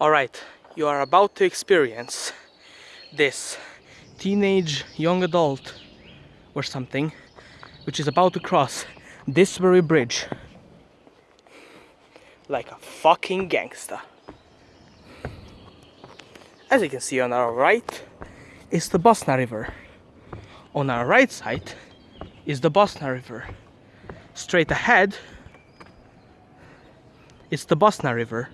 Alright, you are about to experience this teenage young adult or something which is about to cross this very bridge like a fucking gangster. As you can see on our right is the Bosna River. On our right side is the Bosna River. Straight ahead is the Bosna River.